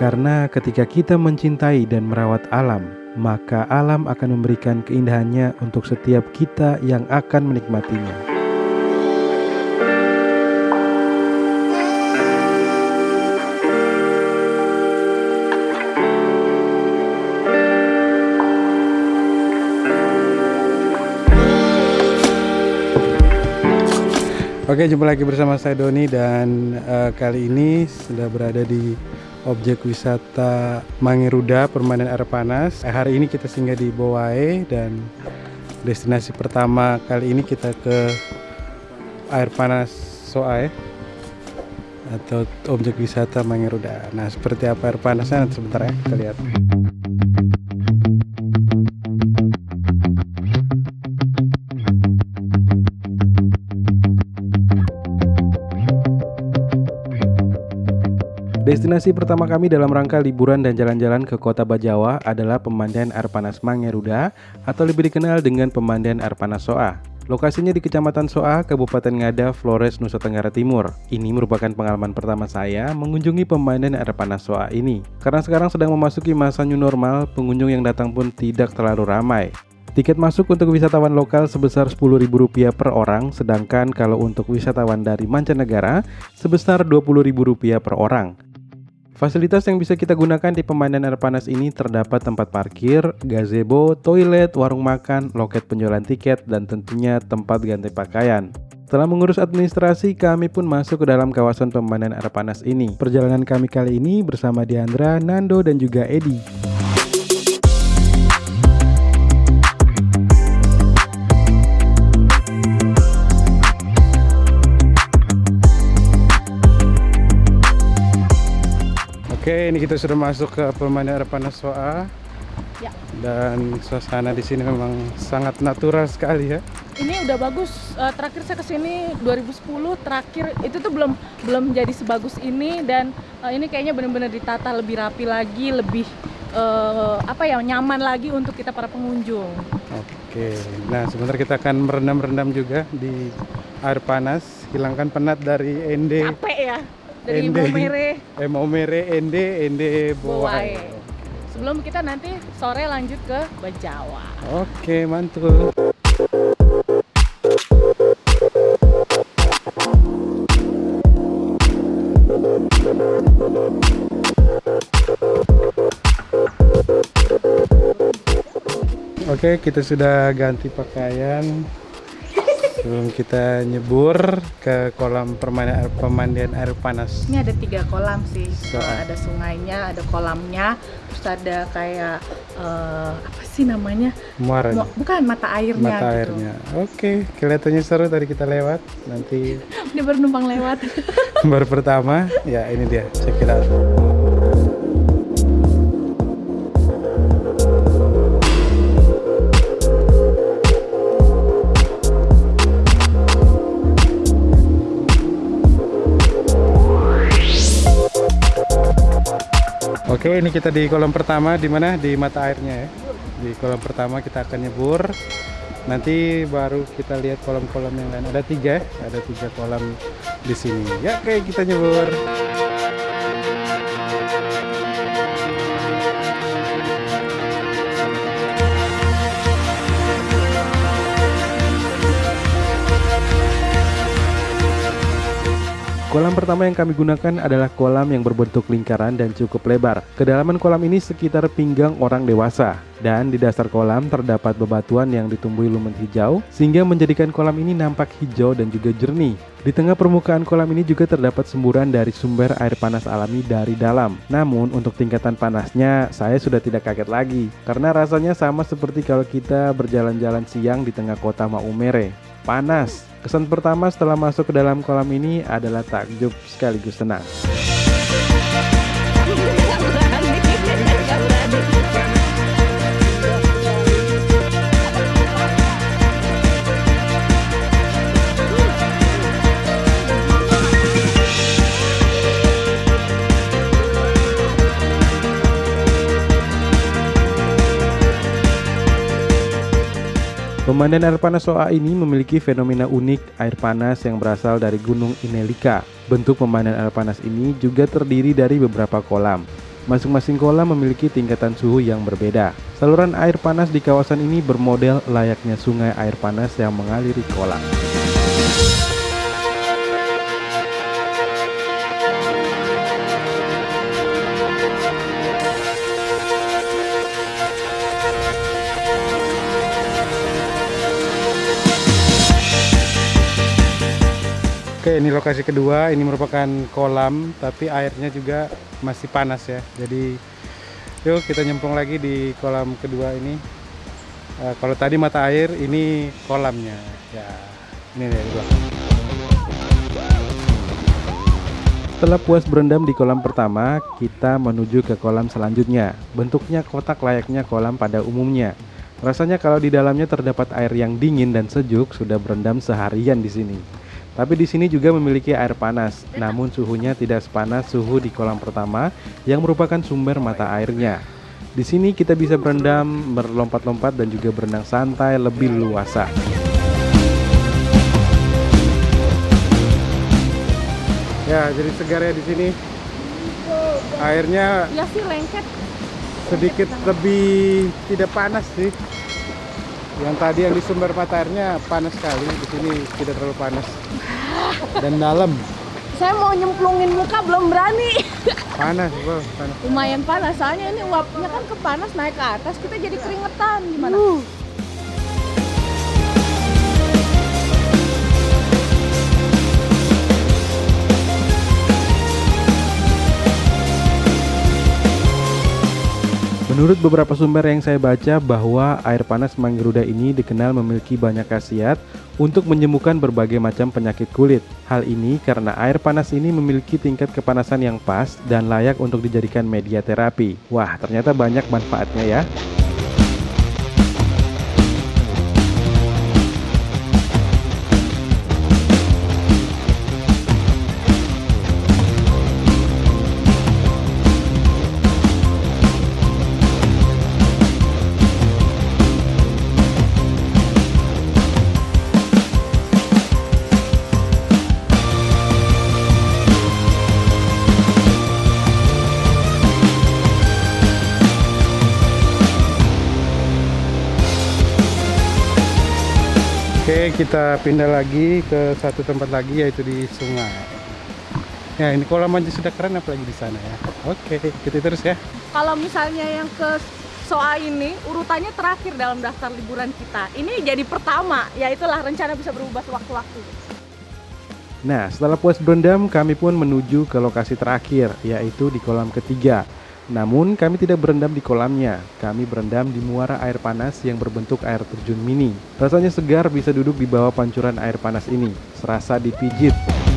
Karena ketika kita mencintai dan merawat alam, maka alam akan memberikan keindahannya untuk setiap kita yang akan menikmatinya. Oke, jumpa lagi bersama saya Doni dan uh, kali ini sudah berada di objek wisata Mangeruda Permainan Air Panas. Eh, hari ini kita singgah di Bowae dan destinasi pertama kali ini kita ke air panas Soae atau objek wisata Mangeruda. Nah, seperti apa air panasnya sebentar ya kita lihat. Destinasi pertama kami dalam rangka liburan dan jalan-jalan ke kota Bajawa adalah pemandian air panas Mangeruda atau lebih dikenal dengan pemandian air panas Soa. Lokasinya di Kecamatan Soa, Kabupaten Ngada, Flores, Nusa Tenggara Timur. Ini merupakan pengalaman pertama saya mengunjungi pemandian air panas Soa ini. Karena sekarang sedang memasuki masa new normal, pengunjung yang datang pun tidak terlalu ramai. Tiket masuk untuk wisatawan lokal sebesar Rp10.000 per orang, sedangkan kalau untuk wisatawan dari mancanegara sebesar Rp20.000 per orang. Fasilitas yang bisa kita gunakan di pemandian air panas ini terdapat tempat parkir, gazebo, toilet, warung makan, loket penjualan tiket, dan tentunya tempat ganti pakaian. Setelah mengurus administrasi, kami pun masuk ke dalam kawasan pemandian air panas ini. Perjalanan kami kali ini bersama Diandra, Nando, dan juga Edi. Ini kita sudah masuk ke pemandian air panas Soa. Ya. Dan suasana di sini memang sangat natural sekali ya. Ini udah bagus. Uh, terakhir saya ke sini 2010. Terakhir itu tuh belum belum jadi sebagus ini dan uh, ini kayaknya benar-benar ditata lebih rapi lagi, lebih uh, apa ya nyaman lagi untuk kita para pengunjung. Oke. Nah sebentar kita akan merendam-rendam juga di air panas, hilangkan penat dari ende. Capek ya dari Ende, Momere. Eh Momere, Ende, Ende Bowae. Sebelum kita nanti sore lanjut ke Bajawa. Oke, mantul. Oke, kita sudah ganti pakaian sebelum kita nyebur ke kolam permainan air, pemandian air panas. Ini ada tiga kolam sih. So, ada sungainya ada kolamnya terus ada kayak uh, apa sih namanya? Muara. Bukan mata airnya mata gitu. airnya. Oke kelihatannya seru tadi kita lewat. Nanti ini baru numpang lewat. baru pertama. Ya ini dia. Check it out Oke, ini kita di kolam pertama di mana? Di mata airnya ya. Di kolam pertama kita akan nyebur. Nanti baru kita lihat kolam-kolam yang lain. Ada tiga, ada tiga kolam di sini. Ya, kayak kita nyebur. Kolam pertama yang kami gunakan adalah kolam yang berbentuk lingkaran dan cukup lebar. Kedalaman kolam ini sekitar pinggang orang dewasa. Dan di dasar kolam terdapat bebatuan yang ditumbuhi lumen hijau sehingga menjadikan kolam ini nampak hijau dan juga jernih. Di tengah permukaan kolam ini juga terdapat semburan dari sumber air panas alami dari dalam. Namun untuk tingkatan panasnya saya sudah tidak kaget lagi karena rasanya sama seperti kalau kita berjalan-jalan siang di tengah kota Maumere. Panas, Kesan pertama setelah masuk ke dalam kolam ini adalah takjub sekaligus tenang. Pemandian air panas Soa ini memiliki fenomena unik air panas yang berasal dari Gunung Inelika. Bentuk pemandian air panas ini juga terdiri dari beberapa kolam. Masing-masing kolam memiliki tingkatan suhu yang berbeda. Saluran air panas di kawasan ini bermodel layaknya sungai air panas yang mengaliri kolam. Oke, ini lokasi kedua. Ini merupakan kolam, tapi airnya juga masih panas ya. Jadi, yuk kita nyemplung lagi di kolam kedua ini. Uh, kalau tadi mata air, ini kolamnya. Ya, ini nih di. Setelah puas berendam di kolam pertama, kita menuju ke kolam selanjutnya. Bentuknya kotak layaknya kolam pada umumnya. Rasanya kalau di dalamnya terdapat air yang dingin dan sejuk, sudah berendam seharian di sini. Tapi di sini juga memiliki air panas, namun suhunya tidak sepanas suhu di kolam pertama yang merupakan sumber mata airnya. Di sini kita bisa berendam, berlompat-lompat dan juga berenang santai lebih luasa. Ya, jadi segar ya di sini. Airnya ya sih lengket sedikit lebih tidak panas sih. Yang tadi yang di sumber mata airnya panas sekali, di sini tidak terlalu panas dan dalam. Saya mau nyemplungin muka belum berani. Panas, bro, panas. Lumayan panas, soalnya ini uapnya kan ke panas naik ke atas, kita jadi keringetan gimana? Uh. Menurut beberapa sumber yang saya baca bahwa air panas Manggaruda ini dikenal memiliki banyak khasiat untuk menyembuhkan berbagai macam penyakit kulit. Hal ini karena air panas ini memiliki tingkat kepanasan yang pas dan layak untuk dijadikan media terapi. Wah, ternyata banyak manfaatnya ya. Oke, kita pindah lagi ke satu tempat lagi yaitu di sungai. Ya, ini kolam aja sudah keren apalagi di sana ya. Oke, kita terus ya. Kalau misalnya yang ke Soa ini urutannya terakhir dalam daftar liburan kita. Ini jadi pertama, ya itulah rencana bisa berubah sewaktu-waktu. Nah, setelah puas berendam, kami pun menuju ke lokasi terakhir, yaitu di kolam ketiga. Namun kami tidak berendam di kolamnya, kami berendam di muara air panas yang berbentuk air terjun mini. Rasanya segar bisa duduk di bawah pancuran air panas ini, serasa dipijit.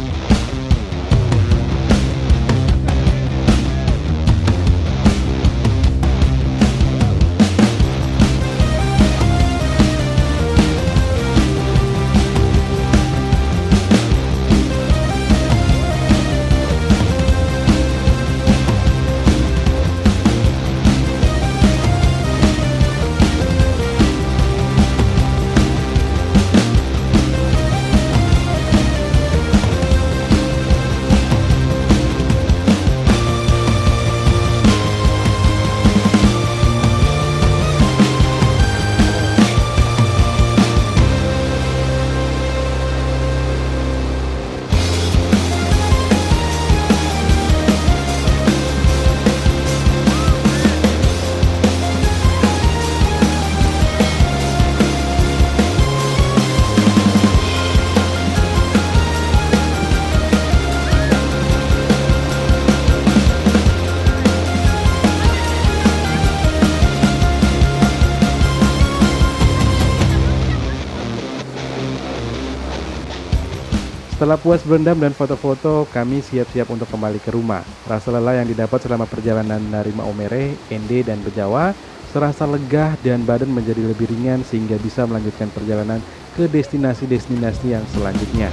Setelah puas berendam dan foto-foto, kami siap-siap untuk kembali ke rumah. Rasa lelah yang didapat selama perjalanan dari Maumere, Ende, dan Bejawa serasa lega dan badan menjadi lebih ringan sehingga bisa melanjutkan perjalanan ke destinasi-destinasi yang selanjutnya.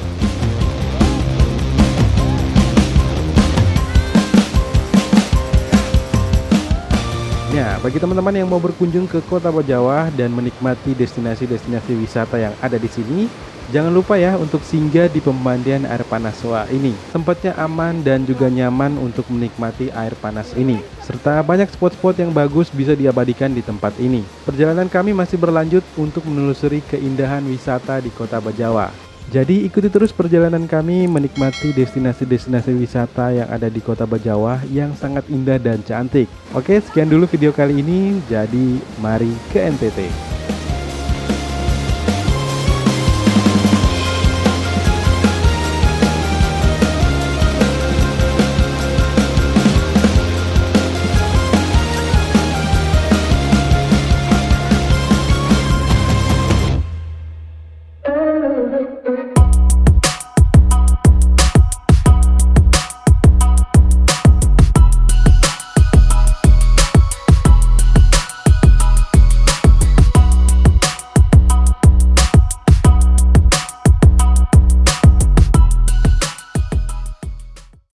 Ya, bagi teman-teman yang mau berkunjung ke Kota Bajawa dan menikmati destinasi-destinasi wisata yang ada di sini, Jangan lupa ya untuk singgah di pemandian air panas Soa ini. Tempatnya aman dan juga nyaman untuk menikmati air panas ini. Serta banyak spot-spot yang bagus bisa diabadikan di tempat ini. Perjalanan kami masih berlanjut untuk menelusuri keindahan wisata di kota Bajawa. Jadi ikuti terus perjalanan kami menikmati destinasi-destinasi wisata yang ada di kota Bajawa yang sangat indah dan cantik. Oke sekian dulu video kali ini, jadi mari ke NTT.